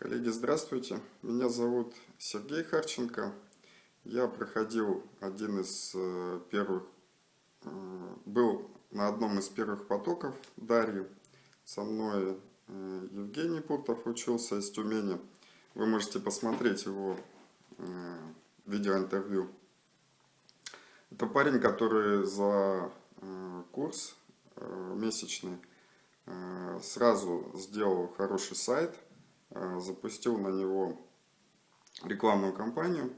Коллеги, здравствуйте. Меня зовут Сергей Харченко. Я проходил один из э, первых, э, был на одном из первых потоков Дарьи. Со мной э, Евгений Пуртов учился из Тюмени. Вы можете посмотреть его видеоинтервью. Это парень, который за курс месячный сразу сделал хороший сайт – запустил на него рекламную кампанию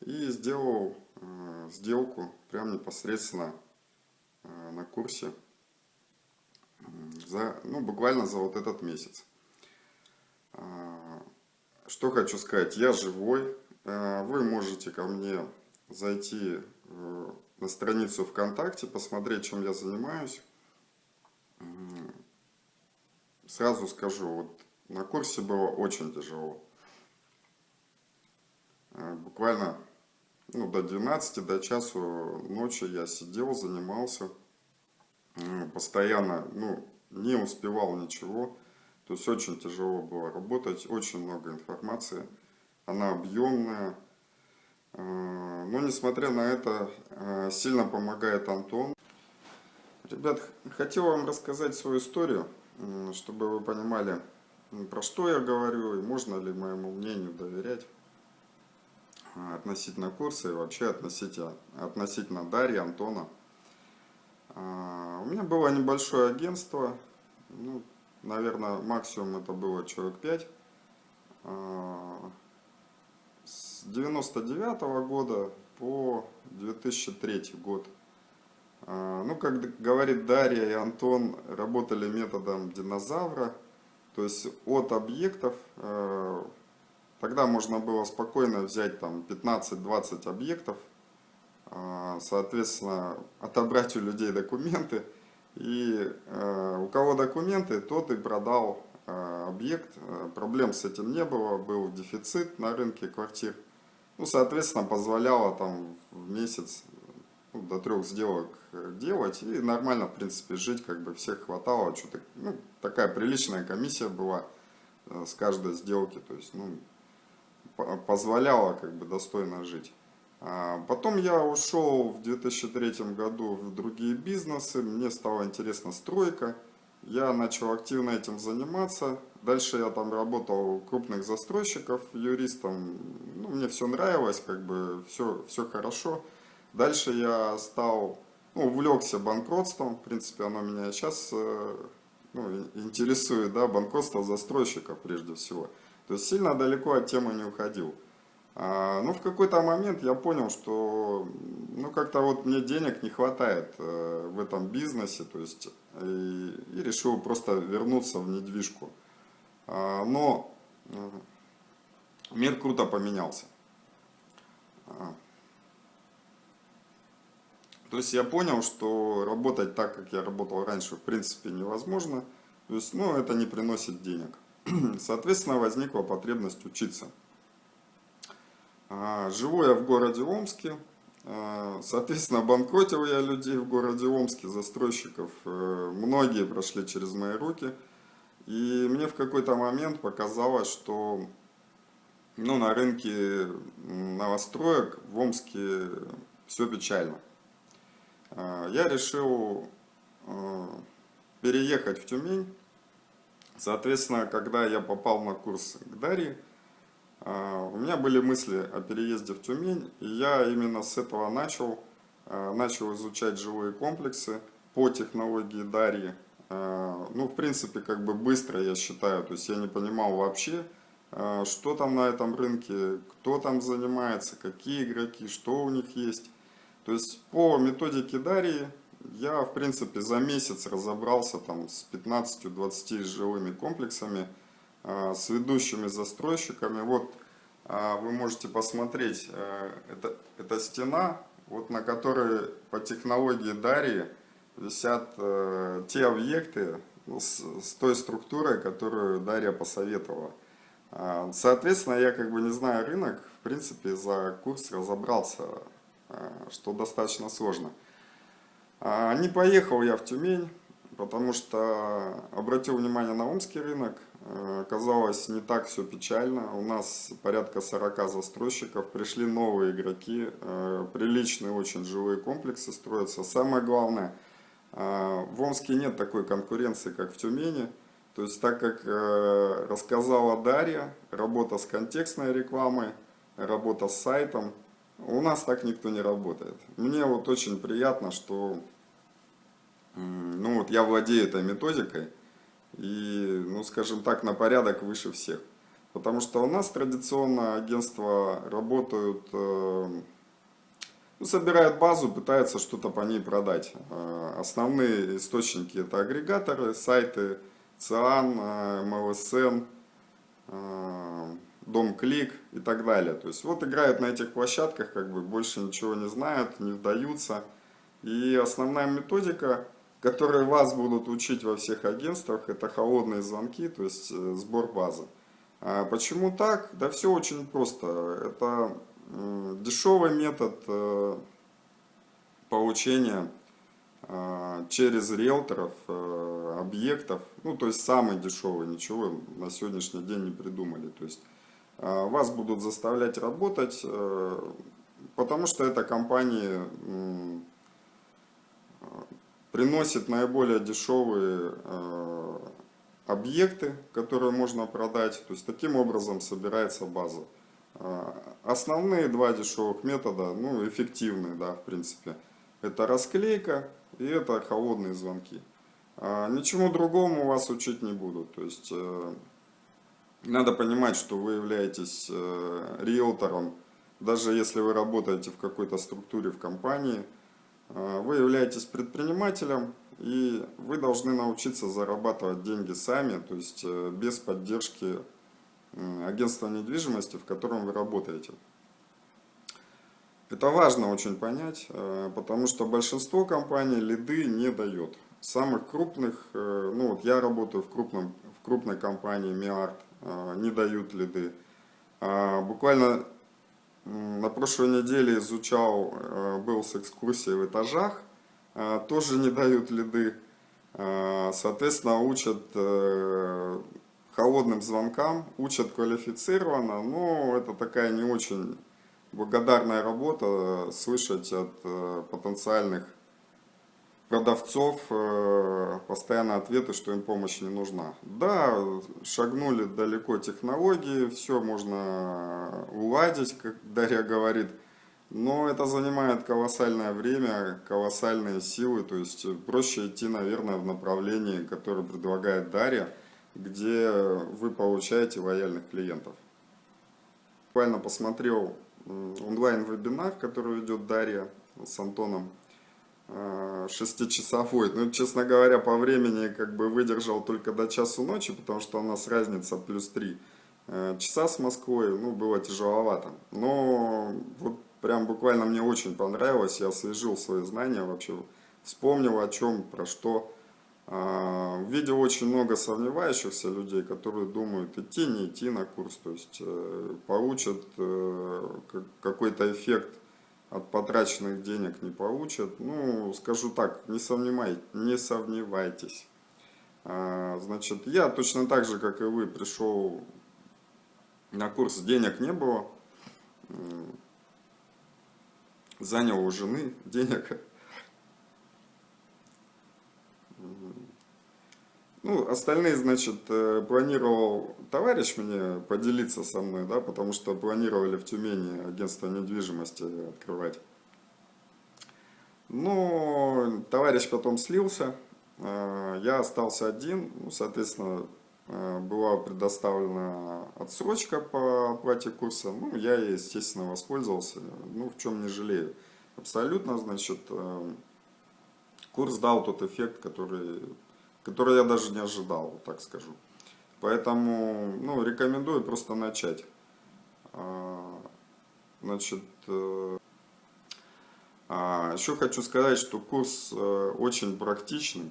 и сделал э, сделку прямо непосредственно э, на курсе за, ну, буквально за вот этот месяц. Что хочу сказать, я живой, вы можете ко мне зайти на страницу ВКонтакте, посмотреть, чем я занимаюсь. Сразу скажу, вот на курсе было очень тяжело. Э, буквально ну, до 12, до часу ночи я сидел, занимался. Постоянно ну, не успевал ничего. То есть очень тяжело было работать, очень много информации. Она объемная. Э, но несмотря на это, э, сильно помогает Антон. Ребят, хотел вам рассказать свою историю, чтобы вы понимали, про что я говорю и можно ли моему мнению доверять а, относительно курса и вообще относительно, относительно Дарьи, Антона. А, у меня было небольшое агентство, ну, наверное, максимум это было человек 5. А, с 99 -го года по 2003 год. Ну, как говорит Дарья и Антон, работали методом динозавра – то есть от объектов, э, тогда можно было спокойно взять там 15-20 объектов, э, соответственно, отобрать у людей документы. И э, у кого документы, тот и продал объект. Проблем с этим не было, был дефицит на рынке квартир. Ну, соответственно, позволяло там в месяц до трех сделок делать и нормально, в принципе, жить, как бы всех хватало, что-то, ну, такая приличная комиссия была э, с каждой сделки, то есть, ну, позволяла, как бы, достойно жить. А потом я ушел в 2003 году в другие бизнесы, мне стала интересна стройка, я начал активно этим заниматься, дальше я там работал у крупных застройщиков юристом, ну, мне все нравилось, как бы, все, все хорошо. Дальше я стал, ну, увлекся банкротством, в принципе, оно меня сейчас э, ну, интересует, да, банкротство застройщика прежде всего. То есть сильно далеко от темы не уходил. А, ну, в какой-то момент я понял, что, ну, как-то вот мне денег не хватает э, в этом бизнесе, то есть, и, и решил просто вернуться в недвижку. А, но мир круто поменялся. То есть я понял, что работать так, как я работал раньше, в принципе невозможно. То есть, ну, это не приносит денег. Соответственно, возникла потребность учиться. А, живу я в городе Омске. А, соответственно, банкротил я людей в городе Омске, застройщиков. Э, многие прошли через мои руки. И мне в какой-то момент показалось, что ну, на рынке новостроек в Омске все печально. А, я решил а, переехать в Тюмень. Соответственно, когда я попал на курс к Дарье, а, у меня были мысли о переезде в Тюмень, и я именно с этого начал, начал изучать жилые комплексы по технологии Дарьи. Ну, в принципе, как бы быстро, я считаю, то есть я не понимал вообще, что там на этом рынке, кто там занимается, какие игроки, что у них есть. То есть по методике Дарьи я в принципе за месяц разобрался там с 15-20 жилыми комплексами, а, с ведущими застройщиками. Вот а, вы можете посмотреть, а, это, это стена, вот на которой по технологии Дарьи висят те объекты с, с той структурой, которую Дарья посоветовала. Соответственно, я как бы не знаю рынок, в принципе за курс разобрался что достаточно сложно. А, не поехал я в Тюмень, потому что обратил внимание на омский рынок. Э, оказалось, не так все печально. У нас порядка 40 застройщиков, пришли новые игроки, э, приличные очень жилые комплексы строятся. Самое главное, э, в Омске нет такой конкуренции, как в Тюмени. То есть, так как рассказала Дарья, работа с контекстной рекламой, работа с сайтом, у нас так никто не работает. Мне вот очень приятно, что ну вот я владею этой методикой и, ну скажем так, на порядок выше всех. Потому что у нас традиционно агентства работают, э, ну, собирают базу, пытаются что-то по ней продать. Э, основные источники это агрегаторы, сайты, ЦИАН, э, МЛСН, Дом Клик и так далее. То есть вот играют на этих площадках, как бы больше ничего не знают, не вдаются. И основная методика которые вас будут учить во всех агентствах, это холодные звонки, то есть э, сбор базы. А почему так? Да все очень просто. Это дешевый метод э, получения э, через риэлторов объектов, ну то есть самый дешевый, ничего на сегодняшний день не придумали. То есть вас будут заставлять работать, потому что это компании приносит наиболее дешевые э, объекты, которые можно продать. То есть таким образом собирается база. Э, основные два дешевых метода, ну эффективные, да, в принципе, это расклейка и это холодные звонки. Э, ничему другому вас учить не будут. То есть надо понимать, что вы являетесь риэлтором, даже если вы работаете в какой-то структуре в компании – а, вы являетесь предпринимателем, и вы должны научиться зарабатывать деньги сами, то есть э, без поддержки агентства недвижимости, в котором вы работаете. Это важно очень понять, э, потому что большинство компаний лиды не дает. Самых крупных, э, ну вот я работаю в, крупном, в крупной компании Миарт, не дают лиды. А буквально на прошлой неделе изучал, э, был с экскурсией в этажах, э, тоже не дают лиды. Э, соответственно, учат холодным звонкам, учат квалифицированно, но это такая не очень благодарная работа слышать от потенциальных продавцов э, постоянно ответы, что им помощь не нужна. Да, шагнули далеко технологии, все можно уладить, как Дарья говорит, но это занимает колоссальное время, колоссальные силы, то есть проще идти, наверное, в направлении, которое предлагает Дарья, где вы получаете лояльных клиентов. Буквально посмотрел онлайн-вебинар, который ведет Дарья с Антоном шестичасовой. Ну, честно говоря, по времени как бы выдержал только до часу ночи, потому что у нас разница плюс 3 э, часа с Москвой, ну, было тяжеловато. Но вот прям буквально мне очень понравилось, я освежил свои знания вообще, вспомнил о чем, про что. Э, видел очень много сомневающихся людей, которые думают, идти, не идти на курс, то есть получат какой-то эффект от потраченных денег не получат. Ну, скажу так, не, сомневай, не сомневайтесь. А, значит, я точно так же, как и вы, пришел на курс, денег не было. Занял у жены денег. Ну, остальные, значит, э, планировал товарищ мне поделиться со мной, да, потому что планировали в Тюмени агентство недвижимости открывать. Но товарищ потом слился, э, я остался один, ну, соответственно, э, была предоставлена отсрочка по оплате курса, ну, я, естественно, воспользовался, ну, в чем не жалею. Абсолютно, значит, курс дал тот эффект, который который я даже не ожидал, так скажу. Поэтому, ну, рекомендую просто начать. А, значит, э, а, еще хочу сказать, что курс э, очень практичный.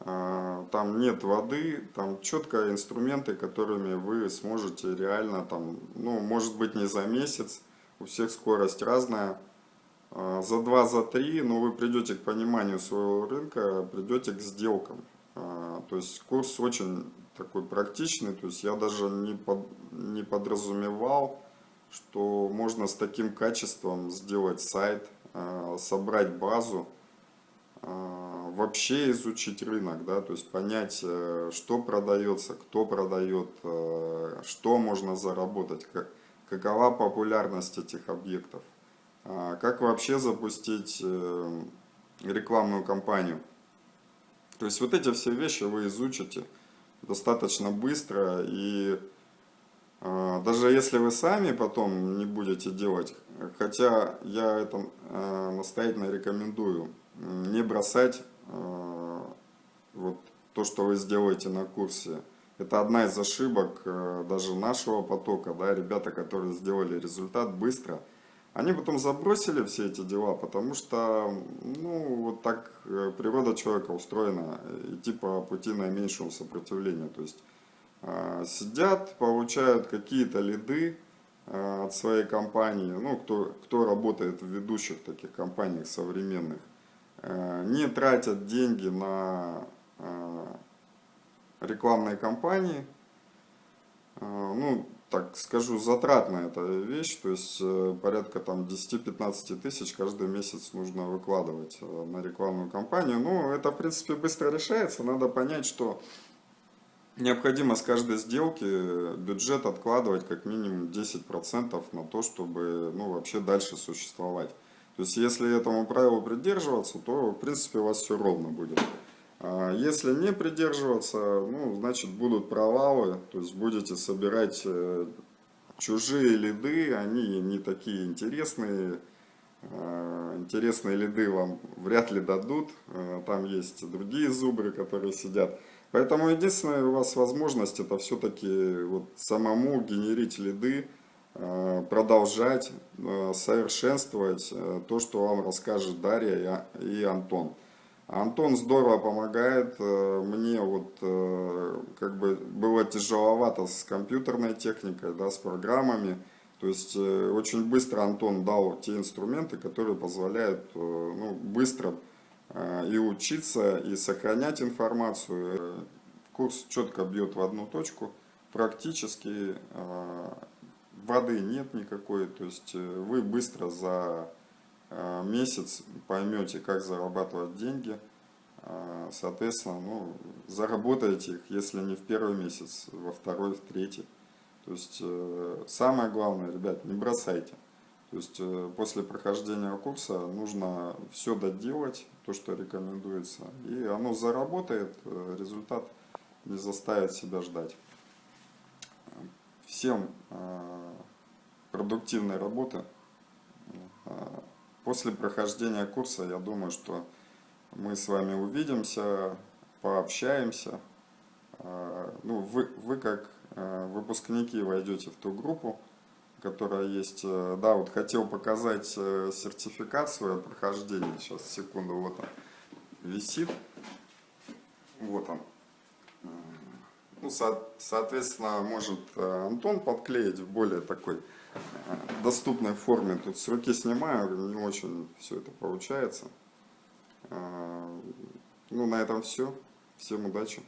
А, там нет воды, там четко инструменты, которыми вы сможете реально, там, ну, может быть не за месяц, у всех скорость разная, за два, за три, но вы придете к пониманию своего рынка, придете к сделкам. А, то есть курс очень такой практичный, то есть я даже не, под, не подразумевал, что можно с таким качеством сделать сайт, э, собрать базу, э, вообще изучить рынок, да, то есть понять, э, что продается, кто продает, что можно заработать, как, какова популярность этих объектов, как вообще запустить рекламную кампанию. То есть вот эти все вещи вы изучите достаточно быстро и а, даже если вы сами потом не будете делать, хотя я это а, настоятельно рекомендую, не бросать а, вот то, что вы сделаете на курсе. Это одна из ошибок даже нашего потока, да, ребята, которые сделали результат быстро, они потом забросили все эти дела, потому что, ну, вот так э, природа человека устроена, идти по пути наименьшего сопротивления, то есть а, сидят, получают какие-то лиды а, от своей компании, ну, кто, кто работает в ведущих таких компаниях современных, а, не тратят деньги на рекламные кампании, ну, так скажу, затратная эта вещь, то есть э, порядка там 10-15 тысяч каждый месяц нужно выкладывать э, на рекламную кампанию. Ну, это, в принципе, быстро решается, надо понять, что необходимо с каждой сделки бюджет откладывать как минимум 10% на то, чтобы ну, вообще дальше существовать. То есть если этому правилу придерживаться, то в принципе у вас все ровно будет. А если не придерживаться, ну, значит будут провалы, то есть будете собирать э, чужие лиды, они не такие интересные, а, интересные лиды вам вряд ли дадут, а, там есть другие зубры, которые сидят. Поэтому единственная у вас возможность это все-таки вот самому генерить лиды, продолжать совершенствовать э, то, что вам расскажет Дарья и Антон. Антон здорово помогает, мне вот как бы было тяжеловато с компьютерной техникой, да, с программами. То есть очень быстро Антон дал те инструменты, которые позволяют ну, быстро Э, и учиться, и сохранять информацию. Курс четко бьет в одну точку. Практически э, воды нет никакой, то есть э, вы быстро за месяц поймете, как зарабатывать деньги. Соответственно, ну, заработаете их, если не в первый месяц, во второй, в третий. То есть самое главное, ребят, не бросайте. То есть э, после прохождения курса нужно все доделать, то, что рекомендуется, и оно заработает, э, результат не заставит себя ждать. Всем э, продуктивной работы. После прохождения курса, я думаю, что мы с вами увидимся, пообщаемся. Ну, вы, вы как выпускники войдете в ту группу, которая есть. Э, да, вот хотел показать э, сертификацию прохождения. Сейчас, секунду, вот он висит. Вот он. Э, ну, со соответственно, может Антон подклеить более такой доступной форме. Тут с руки снимаю, не очень все это получается. Ну, на этом все. Всем удачи.